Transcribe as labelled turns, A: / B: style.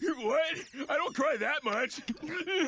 A: what? I don't cry that much.